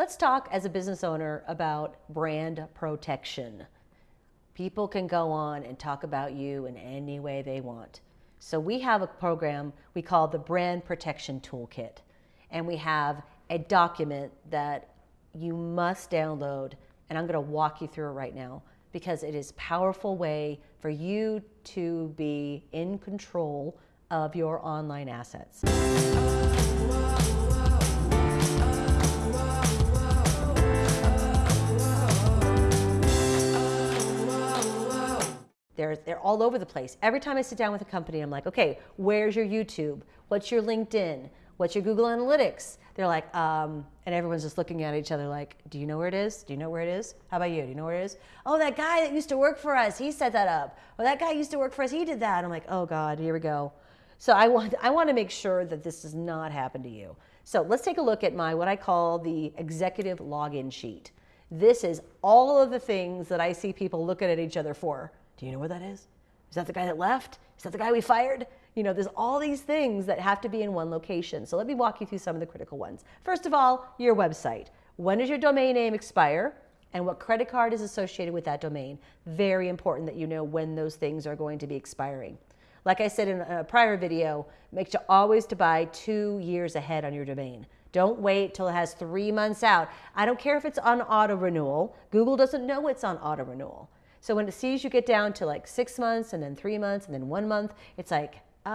Let's talk as a business owner about brand protection. People can go on and talk about you in any way they want. So we have a program we call the Brand Protection Toolkit. And we have a document that you must download. And I'm going to walk you through it right now because it is a powerful way for you to be in control of your online assets. They're, they're all over the place. Every time I sit down with a company, I'm like, okay, where's your YouTube? What's your LinkedIn? What's your Google Analytics? They're like, um, and everyone's just looking at each other like, do you know where it is? Do you know where it is? How about you? Do you know where it is? Oh, that guy that used to work for us, he set that up. Or that guy used to work for us, he did that. I'm like, oh God, here we go. So I want, I want to make sure that this does not happen to you. So let's take a look at my, what I call the executive login sheet. This is all of the things that I see people looking at each other for. Do you know where that is? Is that the guy that left? Is that the guy we fired? You know, there's all these things that have to be in one location. So let me walk you through some of the critical ones. First of all, your website. When does your domain name expire? And what credit card is associated with that domain? Very important that you know when those things are going to be expiring. Like I said in a prior video, make sure always to buy two years ahead on your domain. Don't wait till it has three months out. I don't care if it's on auto renewal. Google doesn't know it's on auto renewal. So when it sees you get down to like six months and then three months and then one month, it's like, uh,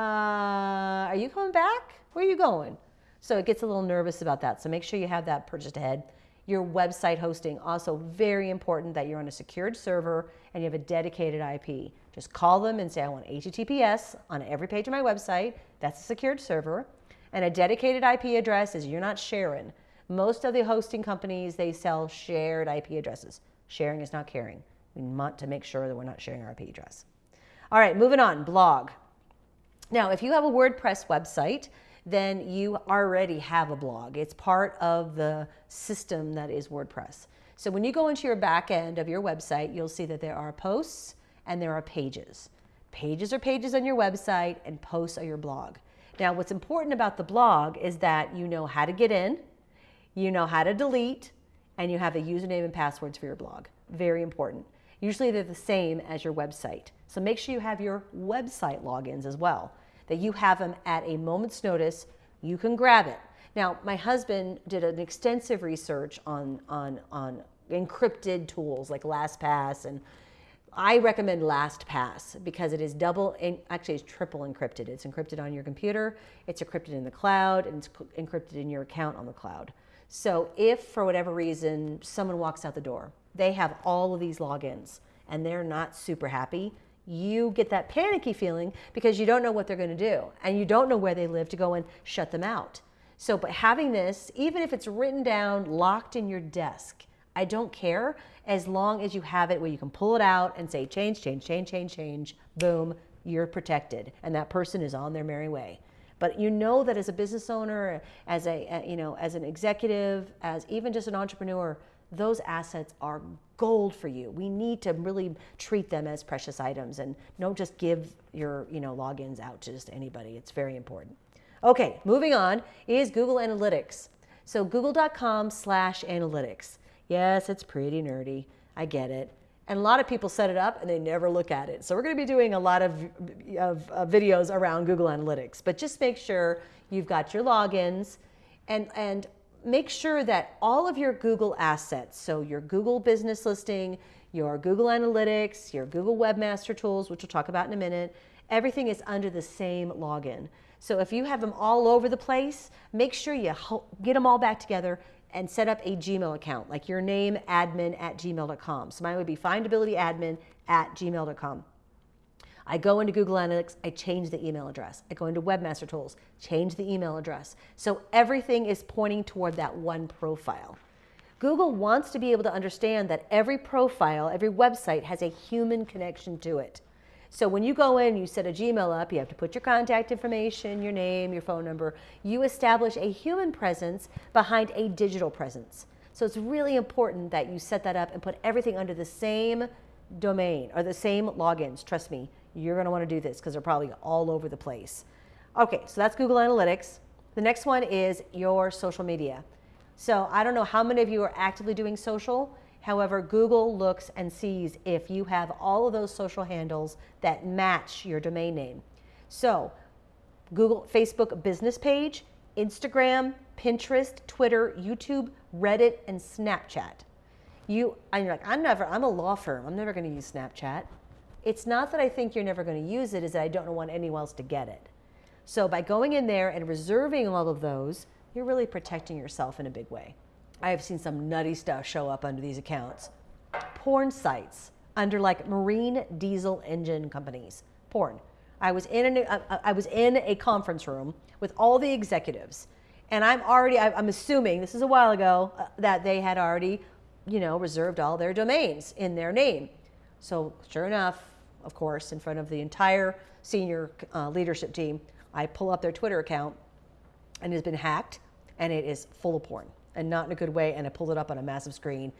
are you coming back? Where are you going? So it gets a little nervous about that. So make sure you have that purchased ahead. Your website hosting, also very important that you're on a secured server and you have a dedicated IP. Just call them and say, I want HTTPS on every page of my website. That's a secured server. And a dedicated IP address is you're not sharing. Most of the hosting companies, they sell shared IP addresses. Sharing is not caring. We want to make sure that we're not sharing our IP address. All right, moving on, blog. Now, if you have a WordPress website, then you already have a blog. It's part of the system that is WordPress. So when you go into your back end of your website, you'll see that there are posts and there are pages. Pages are pages on your website and posts are your blog. Now, what's important about the blog is that you know how to get in, you know how to delete, and you have a username and passwords for your blog. Very important. Usually they're the same as your website. So make sure you have your website logins as well, that you have them at a moment's notice. You can grab it. Now, my husband did an extensive research on, on, on encrypted tools like LastPass and I recommend LastPass because it is double, actually it's triple encrypted. It's encrypted on your computer, it's encrypted in the cloud, and it's encrypted in your account on the cloud. So if for whatever reason someone walks out the door, they have all of these logins and they're not super happy, you get that panicky feeling because you don't know what they're going to do and you don't know where they live to go and shut them out. So, but having this, even if it's written down, locked in your desk, I don't care as long as you have it where you can pull it out and say change, change, change, change, change, boom, you're protected and that person is on their merry way. But you know that as a business owner, as a, uh, you know, as an executive, as even just an entrepreneur, those assets are gold for you. We need to really treat them as precious items and don't just give your you know, logins out to just anybody. It's very important. Okay, moving on is Google Analytics. So google.com slash analytics. Yes, it's pretty nerdy. I get it. And a lot of people set it up and they never look at it. So we're going to be doing a lot of, of, videos around Google Analytics. But just make sure you've got your logins and, and make sure that all of your Google assets, so your Google business listing, your Google Analytics, your Google Webmaster Tools, which we'll talk about in a minute, everything is under the same login. So if you have them all over the place, make sure you get them all back together and set up a Gmail account, like your name admin at gmail.com. So mine would be findabilityadmin at gmail.com. I go into Google Analytics, I change the email address. I go into Webmaster Tools, change the email address. So everything is pointing toward that one profile. Google wants to be able to understand that every profile, every website has a human connection to it. So when you go in, you set a Gmail up, you have to put your contact information, your name, your phone number. You establish a human presence behind a digital presence. So it's really important that you set that up and put everything under the same domain or the same logins. Trust me, you're going to want to do this because they're probably all over the place. Okay, so that's Google Analytics. The next one is your social media. So I don't know how many of you are actively doing social. However, Google looks and sees if you have all of those social handles that match your domain name. So Google, Facebook business page, Instagram, Pinterest, Twitter, YouTube, Reddit, and Snapchat. You, and you're like, I'm never, I'm a law firm. I'm never going to use Snapchat. It's not that I think you're never going to use it, is that I don't want anyone else to get it. So by going in there and reserving all of those, you're really protecting yourself in a big way. I have seen some nutty stuff show up under these accounts. Porn sites under like marine diesel engine companies. Porn. I was in a, I was in a conference room with all the executives, and I'm already I'm assuming this is a while ago uh, that they had already, you know, reserved all their domains in their name. So sure enough, of course, in front of the entire senior uh, leadership team, I pull up their Twitter account, and it has been hacked, and it is full of porn, and not in a good way. And I pulled it up on a massive screen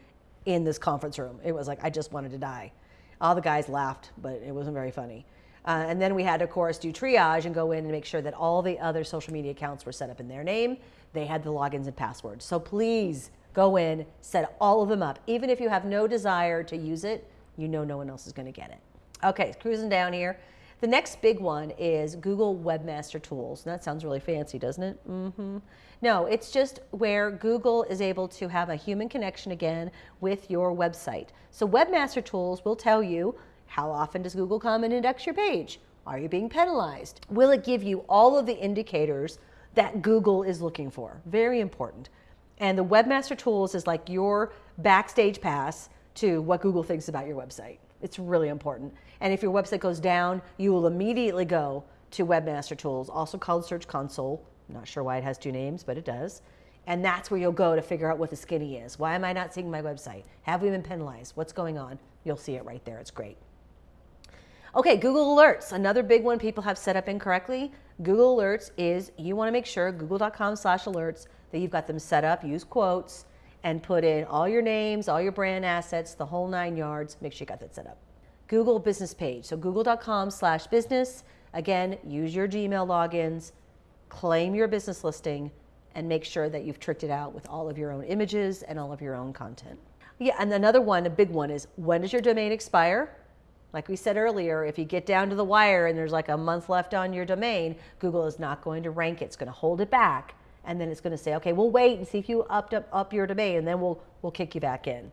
in this conference room. It was like I just wanted to die. All the guys laughed, but it wasn't very funny. Uh, and then we had, of course, do triage and go in and make sure that all the other social media accounts were set up in their name. They had the logins and passwords. So please go in, set all of them up. Even if you have no desire to use it, you know no one else is going to get it. Okay, cruising down here. The next big one is Google Webmaster Tools. And that sounds really fancy, doesn't it? Mm-hmm. No, it's just where Google is able to have a human connection again with your website. So Webmaster Tools will tell you how often does Google come and index your page? Are you being penalized? Will it give you all of the indicators that Google is looking for? Very important. And the Webmaster Tools is like your backstage pass to what Google thinks about your website. It's really important. And if your website goes down, you will immediately go to Webmaster Tools, also called Search Console. I'm not sure why it has two names, but it does. And that's where you'll go to figure out what the skinny is. Why am I not seeing my website? Have we been penalized? What's going on? You'll see it right there. It's great. Okay, Google Alerts, another big one people have set up incorrectly. Google Alerts is you want to make sure google.com slash alerts that you've got them set up, use quotes, and put in all your names, all your brand assets, the whole nine yards. Make sure you got that set up. Google business page. So google.com slash business. Again, use your Gmail logins, claim your business listing, and make sure that you've tricked it out with all of your own images and all of your own content. Yeah, and another one, a big one is when does your domain expire? Like we said earlier, if you get down to the wire and there's like a month left on your domain, Google is not going to rank it. It's going to hold it back. And then it's going to say, okay, we'll wait and see if you upped up, up your domain, and then we'll, we'll kick you back in.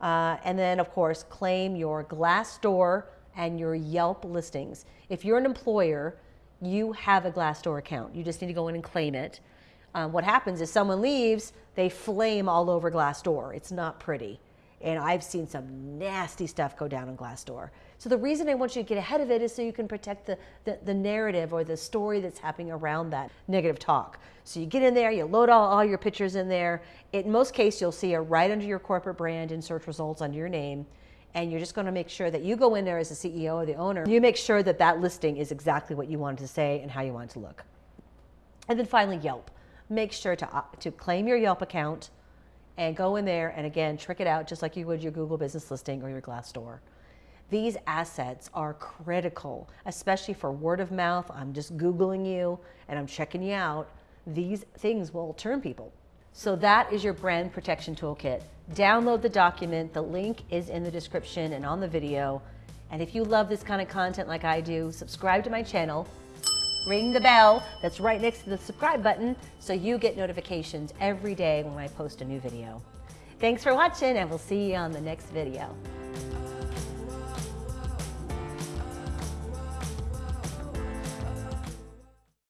Uh, and then, of course, claim your Glassdoor and your Yelp listings. If you're an employer, you have a Glassdoor account. You just need to go in and claim it. Um, what happens is someone leaves, they flame all over Glassdoor. It's not pretty. And I've seen some nasty stuff go down on Glassdoor. So the reason I want you to get ahead of it is so you can protect the, the, the, narrative or the story that's happening around that negative talk. So you get in there, you load all, all your pictures in there. In most cases, you'll see it right under your corporate brand in search results under your name. And you're just going to make sure that you go in there as the CEO or the owner. You make sure that that listing is exactly what you wanted to say and how you want it to look. And then finally, Yelp. Make sure to, uh, to claim your Yelp account and go in there and again, trick it out just like you would your Google business listing or your Glassdoor. These assets are critical, especially for word of mouth. I'm just Googling you and I'm checking you out. These things will turn people. So that is your brand protection toolkit. Download the document. The link is in the description and on the video. And if you love this kind of content like I do, subscribe to my channel, ring the bell that's right next to the subscribe button so you get notifications every day when I post a new video. Thanks for watching and we'll see you on the next video.